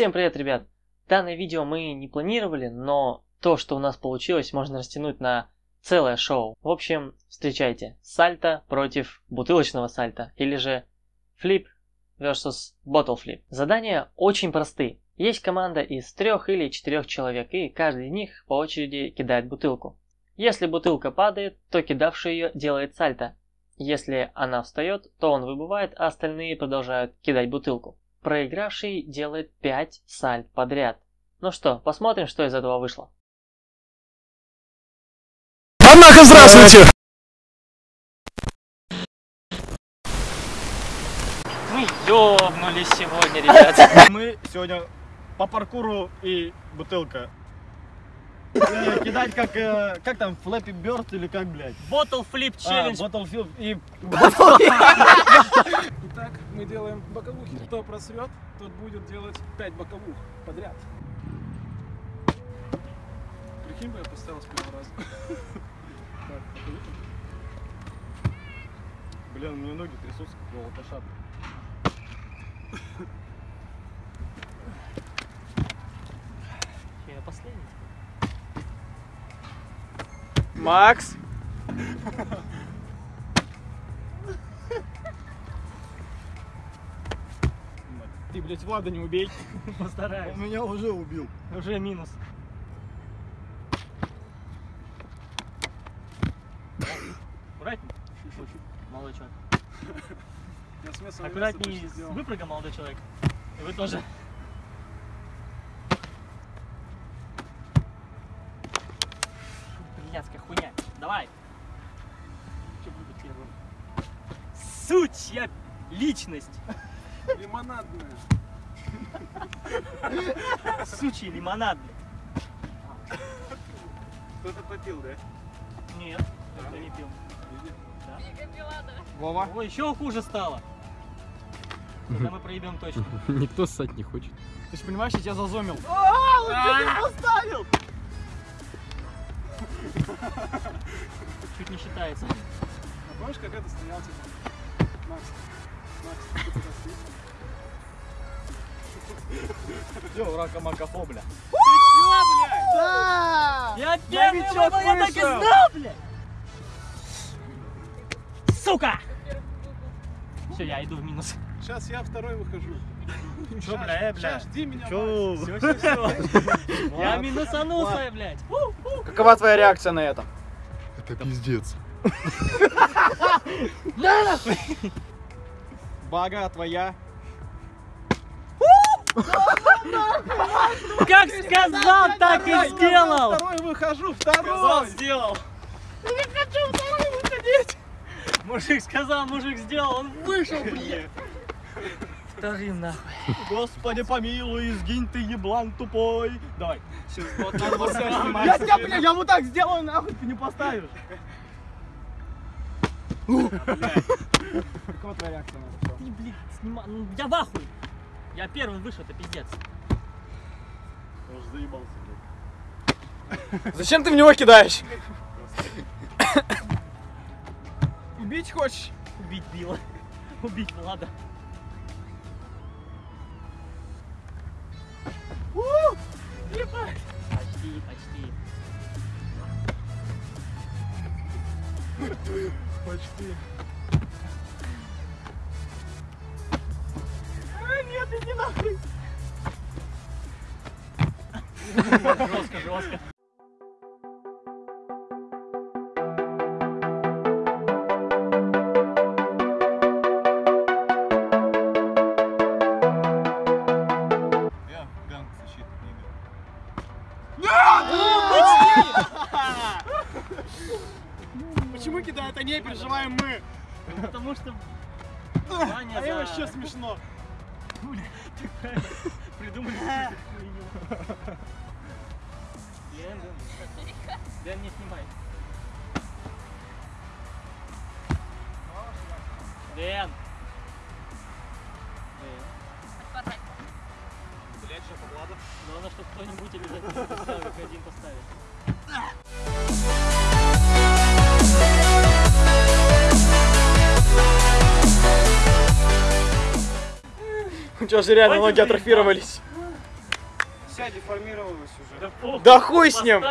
Всем привет, ребят! Данное видео мы не планировали, но то, что у нас получилось, можно растянуть на целое шоу. В общем, встречайте, сальто против бутылочного сальта, или же флип versus bottle flip. Задания очень просты. Есть команда из трех или четырех человек, и каждый из них по очереди кидает бутылку. Если бутылка падает, то кидавший ее делает сальто. Если она встает, то он выбывает, а остальные продолжают кидать бутылку. Проигравший делает 5 сальт подряд. Ну что, посмотрим, что из этого вышло. Однако, здравствуйте! Мы ёбнулись сегодня, ребята. Мы сегодня по паркуру и бутылка. Э, Кидать как, э, как там, Флэппи Бёрд или как, блядь? Bottle flip А, challenge. Battlefield и... Итак, мы делаем боковухи. Кто просрет, тот будет делать 5 боковух подряд. Прикинь бы, я поставил с первого раза. Так. Блин, у меня ноги трясутся, как у алкаша. Я последний. Макс! Ты, блядь, Влада не убей. Постараюсь. Он меня уже убил. Уже минус. Аккуратней. Молодой человек. Я смысл Аккуратней с выпрыгом, молодой человек. И вы тоже. Блядская хуйня. Давай. Что будет первым? Сучья личность. Лимонадная. Сучий лимонад. Кто-то попил, да? Нет, я не пил. Вова? Ой, еще хуже стало. Когда мы проебем точно. Никто ссать не хочет. Ты же понимаешь, я тебя зазомил. А, он тебя поставил! Чуть не считается. А помнишь, как это стоял, типа? Макс, Макс, ты? Все, рака макафо, бля. Я первый Новичок выбрал, я так и знал, блядь! Сука! Все, я иду в минус. Сейчас я второй выхожу. Чё, бля, э, бля? Сейчас, жди меня, Чё? Всё, всё, всё. Я минусанулся, блядь. Какова твоя реакция на это? Это пиздец. Бага твоя. Как сказал, так и сделал! Второй выхожу, второй! сделал. Мужик сказал, мужик сделал, он вышел, блядь. Вторым нахуй. Господи помилуй, сгинь ты, еблан тупой. Давай. Я Я тебя, бля, я вот так сделаю, нахуй ты не поставишь. Какова твоя реакция на это? Ты, блядь, снима... ну, Я в ахуе. Я первым вышел, это пиздец. Уж заебался, блядь. Зачем ты в него кидаешь? Убить хочешь? Убить Билла. Убить Влада. Почти, почти. Почти. Нет, иди нахуй. Жестко, жестко. Я ганг защиты Почему кидают они, переживаем мы? Потому что... Ваня А за- вообще смешно. Придумали какую-то хуйню. Дэн, Дэн, Дэн, не снимай. Дэн. Блять, что Влада? Главное, чтобы кто-нибудь обязательно поставил, один поставит. тебя же реально ноги атрофировались. вся деформировалась уже. Да, похуй, Да хуй с ним!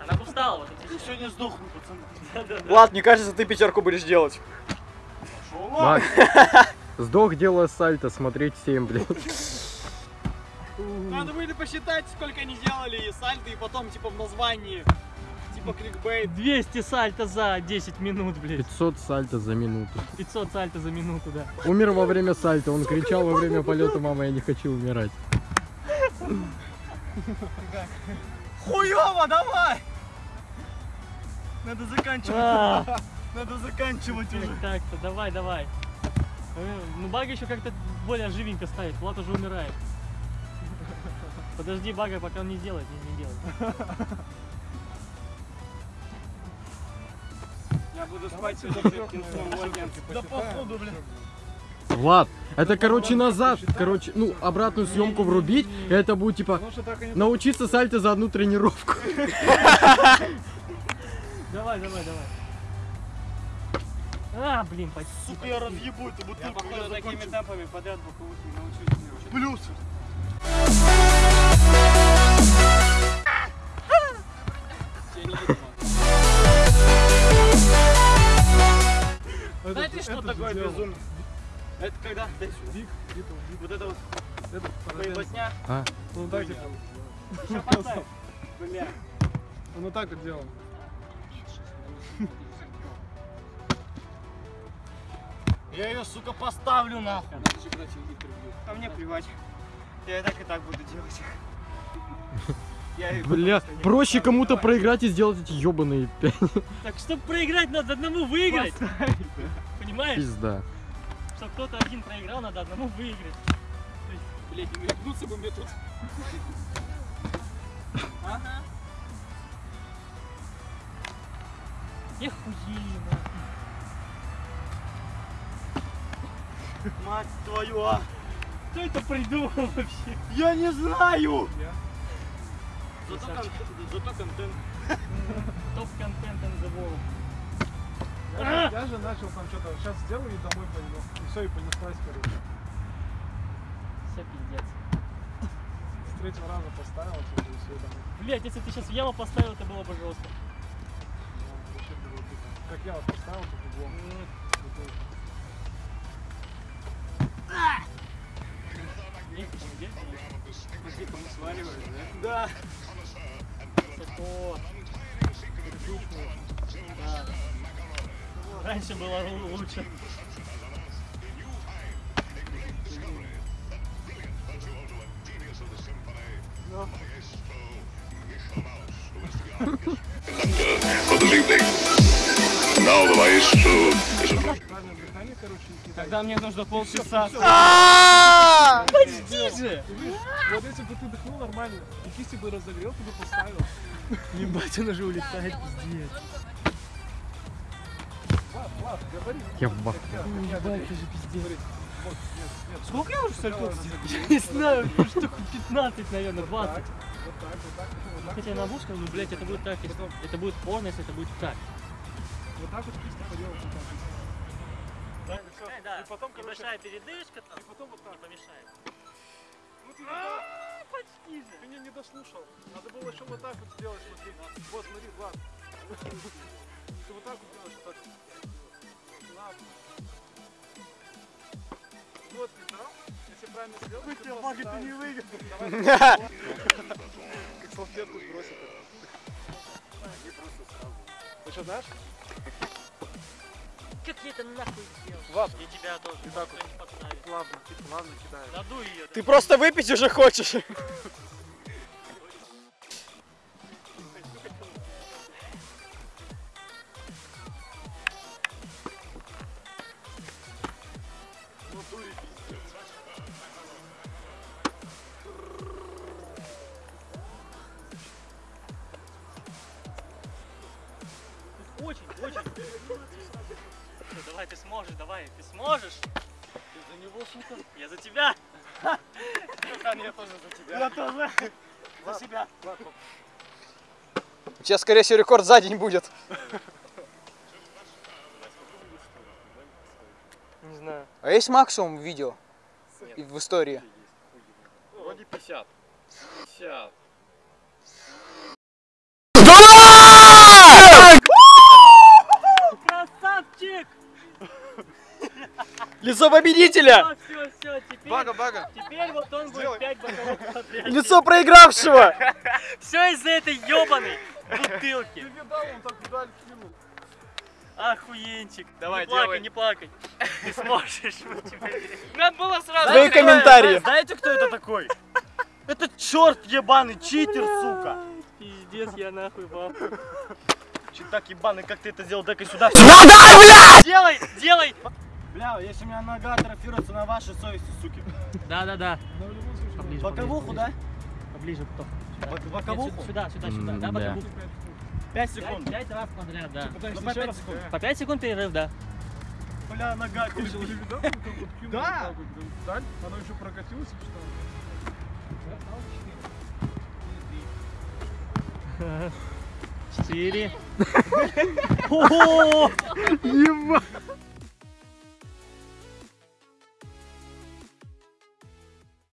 Она бы встала, вот это Сегодня сдохну, пацаны. Влад, мне кажется, ты пятерку будешь делать. Макс, сдох делая сальто, смотреть всем, блядь. Надо были посчитать, сколько они делали сальто, и потом, типа, в названии, типа, кликбейт. 200 сальто за 10 минут, блядь. 500 сальто за минуту. 500 сальто за минуту, да. Умер во время сальто, он кричал во время полета, мама, я не хочу умирать. Хуёво, давай! Надо заканчивать. А, Надо заканчивать уже. так-то, давай, давай. Ну, Бага еще как-то более живенько ставит, Влад уже умирает. Подожди, Бага, пока он не делает, не, не делает. Буду спать Да походу, блин. Влад, это, короче, назад, короче, ну, обратную съемку врубить, и это будет, типа, Ну научиться сальто за одну тренировку. Давай, давай, давай. А, блин, почти. Сука, я разъебу эту бутылку. Я, походу, такими темпами подряд боковых не научусь. Плюс. Сделал. безумие? Это когда? Дай сюда. Вот это вот Это поеботня. А, Он так типа. Сейчас поставь. Бля. Он вот так вот делал. Я ее, сука, поставлю нахуй. А мне плевать. Я и так и так буду делать. Бля, проще кому-то проиграть и сделать эти ебаные пять. Так, чтобы проиграть, надо одному выиграть. Понимаешь? Пизда. Чтобы кто-то один проиграл, надо одному выиграть. Блять, не рехнуться бы мне тут. Ехуенно. Мать твою, а! Кто это придумал вообще? Я не знаю! Я. Зато, кон- зато контент. Топ-контент in the world. Я, же- я же начал там что-то, сейчас сделаю и домой пойду. И все, и понеслась, короче. Все пиздец. С третьего раза поставил, и все домой. Блять, если ты сейчас в яму поставил, это было бы жестко. Ну, так. Как я вот поставил, тут углом. Типа не свариваешь, да? Да. Высоко. Да. Раньше было лу- лучше. Тогда мне нужно полчаса. Подожди же! Видишь, вот если бы ты дыхнул нормально, и кисти бы разогрел, ты бы поставил. Ебать, он уже улетает, пиздец. Я в бах. Я, я, уже. Вот. Сколько я уже разогрел. сделал? Не знаю, штук 15, наверное, Вот 20. так, вот так, вот так, вот так. Хотя на бушка, ну, блять, это будет так, если- это будет порно, если это будет так. Вот так вот кисти поделал, вот так. Да, И потом, короче, небольшая передышка там и потом вот так. не помешает. Ну ты, не- Почти же. ты меня не дослушал. Надо было еще вот так вот сделать, смотри. Вот, смотри, Влад. Ты вот так вот делаешь, вот так. Ладно. Вот? Если правильно сделать, ты просто ставишь. выиграл. Давай. Как салфетку сбросит. Ты что, дашь? Как я это нахуй сделал? И тебя тоже так никто не подставит. Ладно, типа, ладно, кидай. Надуй ее. Ты просто выпить уже хочешь. Давай, ты сможешь. Ты за него, сука. Я за тебя. Я тоже за тебя. Я тоже. За себя. У тебя, скорее всего, рекорд за день будет. Не знаю. А есть максимум видео? и в истории. Вроде 50. 50. Лицо победителя! Все, все, теперь, Бага, бага. теперь вот он будет 5 боковых. Лицо проигравшего! Все из-за этой ебаной бутылки. Ты видал, он так вдаль кинул. Охуенчик. Давай, не плакай, не плакай. Ты сможешь. Надо было сразу. Свои комментарии. Знаете, кто это такой? Это черт ебаный, читер, сука! Пиздец, я нахуй баб. Читак ебаный, как ты это сделал? Дай-ка сюда. Делай, делай. Бля, если у меня нога атрофируется на вашей совести, суки. Да, да, да. Но в любом случае, Поближе, Боковуху, да? Поближе, кто? Бок- Боковуху? Сюда, сюда, сюда. Да, боковуху. 5 секунд. 5 раз подряд, да. Ну, по еще пять раз секунд. По 5 секунд перерыв, да. Бля, нога кинул Да. Оно еще прокатилось или что? Четыре. Ого! Ебать.